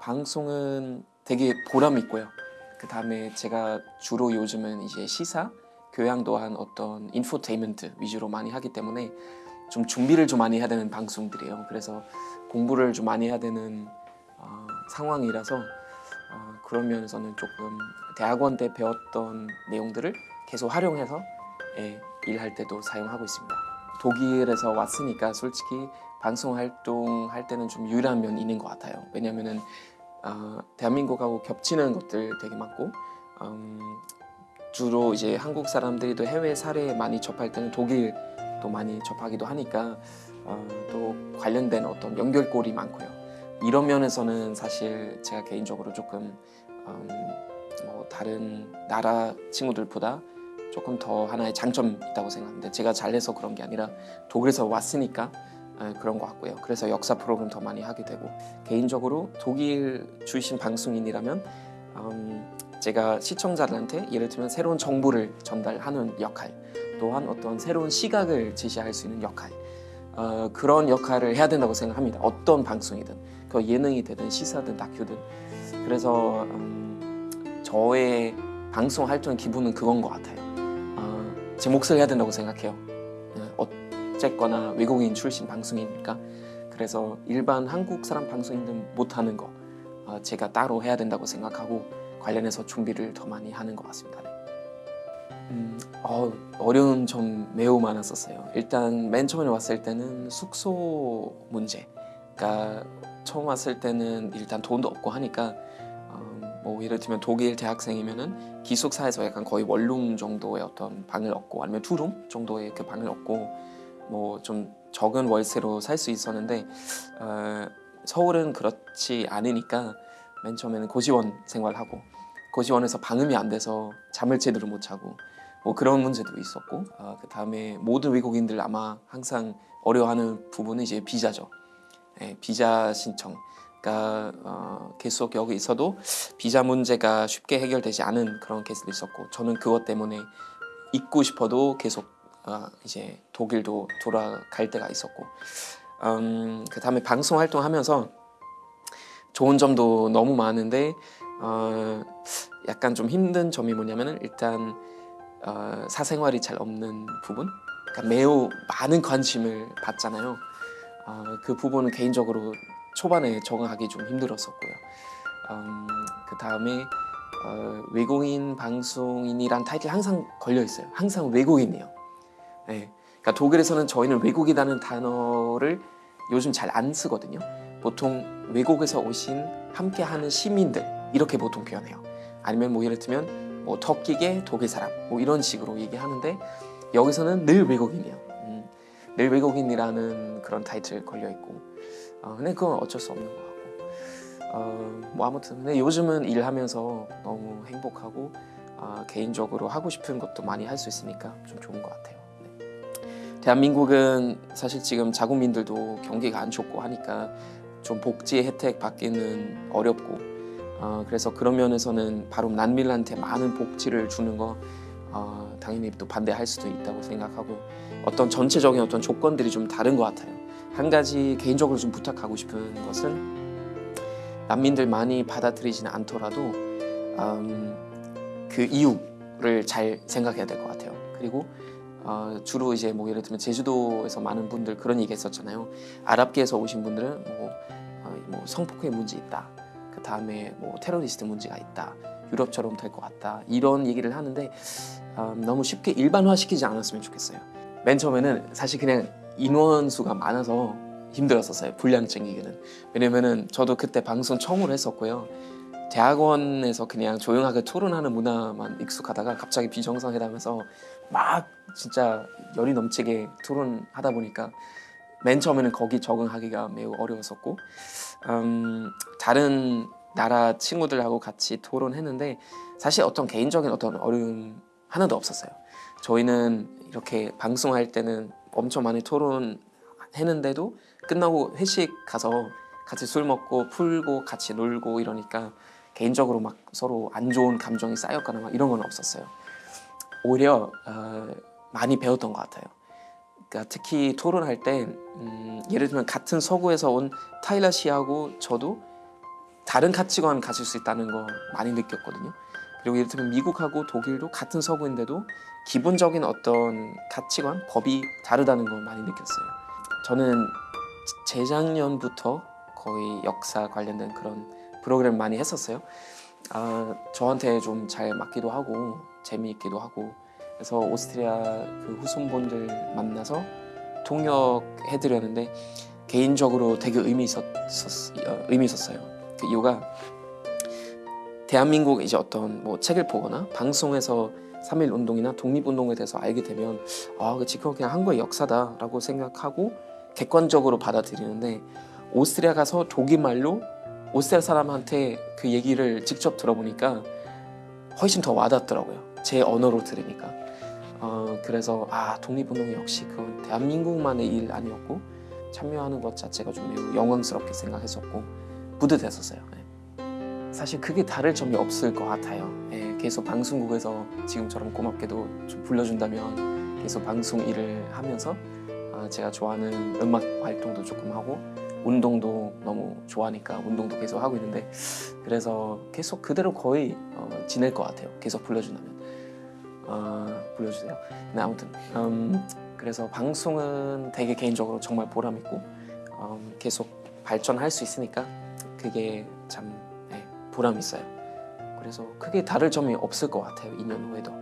방송은 되게 보람 있고요. 그 다음에 제가 주로 요즘은 이제 시사, 교양 또한 어떤 인포테인먼트 위주로 많이 하기 때문에 좀 준비를 좀 많이 해야 되는 방송들이에요. 그래서 공부를 좀 많이 해야 되는 어, 상황이라서 어, 그런 면에서는 조금 대학원 때 배웠던 내용들을 계속 활용해서 예, 일할 때도 사용하고 있습니다. 독일에서 왔으니까 솔직히 방송 활동할 때는 좀 유리한 면이 있는 것 같아요. 왜냐면은 어, 대한민국하고 겹치는 것들 되게 많고 음, 주로 이제 한국 사람들이 또 해외 사례 많이 접할 때는 독일도 많이 접하기도 하니까 어, 또 관련된 어떤 연결고리 많고요. 이런 면에서는 사실 제가 개인적으로 조금 음, 뭐 다른 나라 친구들보다 조금 더 하나의 장점이 있다고 생각합니다. 제가 잘해서 그런 게 아니라 독일에서 왔으니까 에, 그런 것 같고요. 그래서 역사 프로그램 더 많이 하게 되고 개인적으로 독일 출신 방송인이라면 음, 제가 시청자들한테 예를 들면 새로운 정보를 전달하는 역할 또한 어떤 새로운 시각을 제시할 수 있는 역할 어, 그런 역할을 해야 된다고 생각합니다. 어떤 방송이든 그 예능이 되든 시사든 다큐든 그래서 음, 저의 방송 활동 기분은 그건 것 같아요. 어, 제 몫을 해야 된다고 생각해요. 어, 어쨌거나 외국인 출신 방송이니까 그래서 일반 한국 사람 방송인들 못하는 거 어, 제가 따로 해야 된다고 생각하고 관련해서 준비를 더 많이 하는 것 같습니다. 네. 음, 어, 어려운 점 매우 많았었어요. 일단 맨 처음에 왔을 때는 숙소 문제. 그러니까 처음 왔을 때는 일단 돈도 없고 하니까 어, 뭐 예를 들면 독일 대학생이면은 기숙사에서 약간 거의 원룸 정도의 어떤 방을 얻고 아니면 투룸 정도의 그 방을 얻고 뭐 좀 적은 월세로 살 수 있었는데 어, 서울은 그렇지 않으니까 맨 처음에는 고시원 생활하고 고시원에서 방음이 안 돼서 잠을 제대로 못 자고 뭐 그런 문제도 있었고 어, 그 다음에 모든 외국인들 아마 항상 어려워하는 부분은 이제 비자죠. 예, 비자 신청. 그러니까 어, 계속 여기 있어도 비자 문제가 쉽게 해결되지 않은 그런 케이스도 있었고 저는 그것 때문에 있고 싶어도 계속 어, 이제 독일도 돌아갈 때가 있었고 음, 그 다음에 방송 활동하면서 좋은 점도 너무 많은데 어, 약간 좀 힘든 점이 뭐냐면은 일단 어, 사생활이 잘 없는 부분? 그러니까 매우 많은 관심을 받잖아요. 어, 그 부분은 개인적으로 초반에 적응하기 좀 힘들었었고요 음, 그 다음에 어, 외국인 방송인이란 타이틀 항상 걸려 있어요 항상 외국인이에요 네. 그러니까 독일에서는 저희는 외국이라는 단어를 요즘 잘 안 쓰거든요 보통 외국에서 오신 함께하는 시민들 이렇게 보통 표현해요. 아니면 뭐 예를 들면 뭐 터키계 독일 사람 뭐 이런 식으로 얘기하는데 여기서는 늘 외국인이에요. 음, 늘 외국인이라는 그런 타이틀 걸려 있고 어, 근데 그건 어쩔 수 없는 것 같고 어, 뭐 아무튼 근데 요즘은 일하면서 너무 행복하고 어, 개인적으로 하고 싶은 것도 많이 할 수 있으니까 좀 좋은 것 같아요. 네. 대한민국은 사실 지금 자국민들도 경기가 안 좋고 하니까 좀 복지 혜택 받기는 어렵고 어, 그래서 그런 면에서는 바로 난민한테 많은 복지를 주는 거 어, 당연히 또 반대할 수도 있다고 생각하고 어떤 전체적인 어떤 조건들이 좀 다른 것 같아요. 한 가지 개인적으로 좀 부탁하고 싶은 것은 난민들 많이 받아들이지는 않더라도 음, 그 이유를 잘 생각해야 될 것 같아요. 그리고 어, 주로 이제 뭐 예를 들면 제주도에서 많은 분들 그런 얘기 했었잖아요. 아랍계에서 오신 분들은 뭐, 어, 뭐 성폭행 문제 있다. 그 다음에 뭐 테러리스트 문제가 있다. 유럽처럼 될 것 같다. 이런 얘기를 하는데 음, 너무 쉽게 일반화시키지 않았으면 좋겠어요. 맨 처음에는 사실 그냥 인원수가 많아서 힘들었었어요. 분량 챙기기는. 왜냐면은 저도 그때 방송 처음으로 했었고요. 대학원에서 그냥 조용하게 토론하는 문화만 익숙하다가 갑자기 비정상회담에서 막 진짜 열이 넘치게 토론하다 보니까 맨 처음에는 거기 적응하기가 매우 어려웠었고 음, 다른 나라 친구들하고 같이 토론했는데 사실 어떤 개인적인 어떤 어려움 하나도 없었어요. 저희는 이렇게 방송할 때는 엄청 많이 토론했는데도 끝나고 회식 가서 같이 술 먹고 풀고 같이 놀고 이러니까 개인적으로 막 서로 안 좋은 감정이 쌓였거나 막 이런 건 없었어요. 오히려 어, 많이 배웠던 것 같아요. 그러니까 특히 토론할 때 음, 예를 들면 같은 서구에서 온 타일라 씨하고 저도 다른 가치관 가질 수 있다는 거 많이 느꼈거든요. 그리고 이를테면 미국하고 독일도 같은 서구인데도 기본적인 어떤 가치관, 법이 다르다는 걸 많이 느꼈어요. 저는 재작년부터 거의 역사 관련된 그런 프로그램 많이 했었어요. 아, 저한테 좀 잘 맞기도 하고 재미있기도 하고 그래서 오스트리아 그 후손분들 만나서 통역해드렸는데 개인적으로 되게 의미 있었, 어, 의미 있었어요. 그 이유가 대한민국 이제 어떤 뭐 책을 보거나 방송에서 3.1 운동이나 독립운동에 대해서 알게 되면 아, 그 지금 그냥 한국의 역사다라고 생각하고 객관적으로 받아들이는데 오스트리아 가서 독일말로 오스트리아 사람한테 그 얘기를 직접 들어보니까 훨씬 더 와닿더라고요. 제 언어로 들으니까. 어, 그래서 아 독립운동이 역시 그건 대한민국만의 일 아니었고 참여하는 것 자체가 좀 영광스럽게 생각했었고 뿌듯했었어요. 네. 사실 크게 다를 점이 없을 것 같아요. 예, 계속 방송국에서 지금처럼 고맙게도 좀 불러준다면 계속 방송 일을 하면서 아, 제가 좋아하는 음악 활동도 조금 하고 운동도 너무 좋아하니까 운동도 계속 하고 있는데 그래서 계속 그대로 거의 어, 지낼 것 같아요. 계속 불러준다면 어, 불러주세요. 네, 아무튼 음, 그래서 방송은 되게 개인적으로 정말 보람 있고 음, 계속 발전할 수 있으니까 그게 참 네, 보람 있어요. 그래서 크게 다를 점이 없을 것 같아요. 2년 후에도.